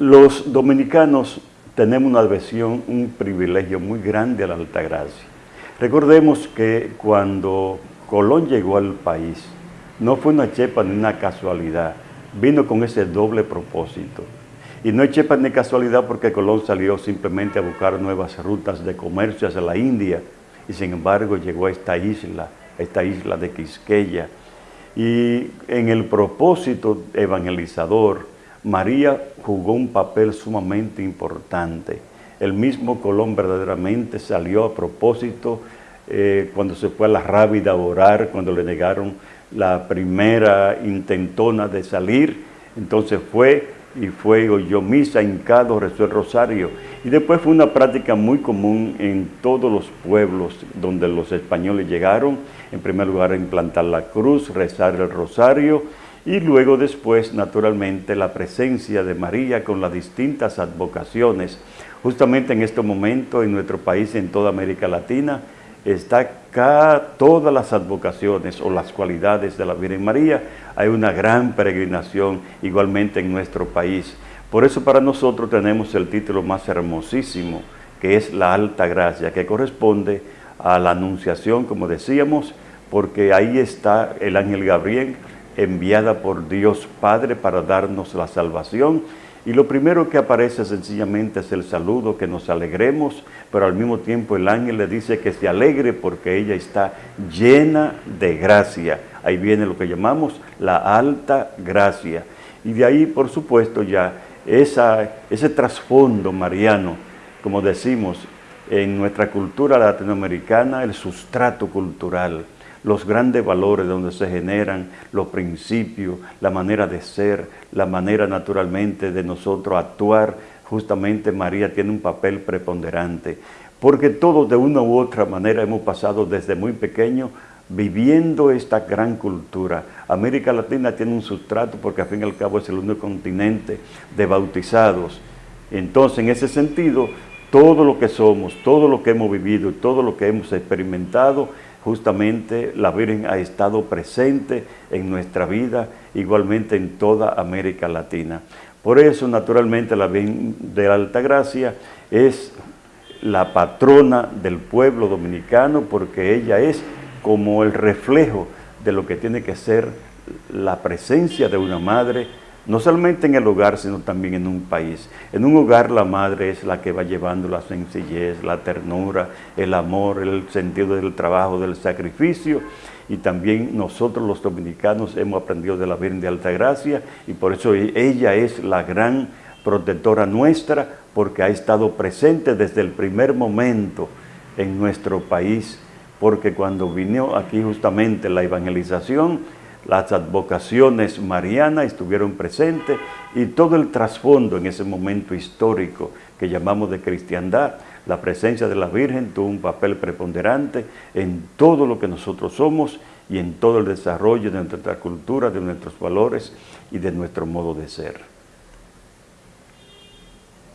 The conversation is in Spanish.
Los dominicanos tenemos una adhesión, un privilegio muy grande a la Altagracia. Recordemos que cuando Colón llegó al país, no fue una chepa ni una casualidad, vino con ese doble propósito. Y no es chepa ni casualidad porque Colón salió simplemente a buscar nuevas rutas de comercio hacia la India y sin embargo llegó a esta isla, esta isla de Quisqueya. Y en el propósito evangelizador, María jugó un papel sumamente importante. El mismo Colón verdaderamente salió a propósito eh, cuando se fue a la Rábida a orar, cuando le negaron la primera intentona de salir, entonces fue y fue oyó misa, hincado, rezó el rosario. Y después fue una práctica muy común en todos los pueblos donde los españoles llegaron, en primer lugar implantar la cruz, rezar el rosario, y luego después, naturalmente, la presencia de María con las distintas advocaciones. Justamente en este momento en nuestro país, en toda América Latina, está acá todas las advocaciones o las cualidades de la Virgen María. Hay una gran peregrinación igualmente en nuestro país. Por eso para nosotros tenemos el título más hermosísimo, que es la Alta Gracia, que corresponde a la Anunciación, como decíamos, porque ahí está el ángel Gabriel, enviada por Dios Padre para darnos la salvación. Y lo primero que aparece sencillamente es el saludo, que nos alegremos, pero al mismo tiempo el ángel le dice que se alegre porque ella está llena de gracia. Ahí viene lo que llamamos la alta gracia. Y de ahí, por supuesto, ya ese trasfondo mariano, como decimos, en nuestra cultura latinoamericana, el sustrato cultural, los grandes valores donde se generan los principios, la manera de ser, la manera naturalmente de nosotros actuar, justamente María tiene un papel preponderante, porque todos de una u otra manera hemos pasado desde muy pequeño viviendo esta gran cultura. América Latina tiene un sustrato porque al fin y al cabo es el único continente de bautizados. Entonces, en ese sentido, todo lo que somos, todo lo que hemos vivido, todo lo que hemos experimentado, justamente la Virgen ha estado presente en nuestra vida, igualmente en toda América Latina. Por eso, naturalmente, la Virgen de la Altagracia es la patrona del pueblo dominicano porque ella es como el reflejo de lo que tiene que ser la presencia de una madre no solamente en el hogar, sino también en un país. En un hogar la madre es la que va llevando la sencillez, la ternura, el amor, el sentido del trabajo, del sacrificio, y también nosotros los dominicanos hemos aprendido de la Virgen de Altagracia, y por eso ella es la gran protectora nuestra, porque ha estado presente desde el primer momento en nuestro país, porque cuando vino aquí justamente la evangelización, las advocaciones marianas estuvieron presentes y todo el trasfondo en ese momento histórico que llamamos de cristiandad, la presencia de la Virgen tuvo un papel preponderante en todo lo que nosotros somos y en todo el desarrollo de nuestra cultura, de nuestros valores y de nuestro modo de ser.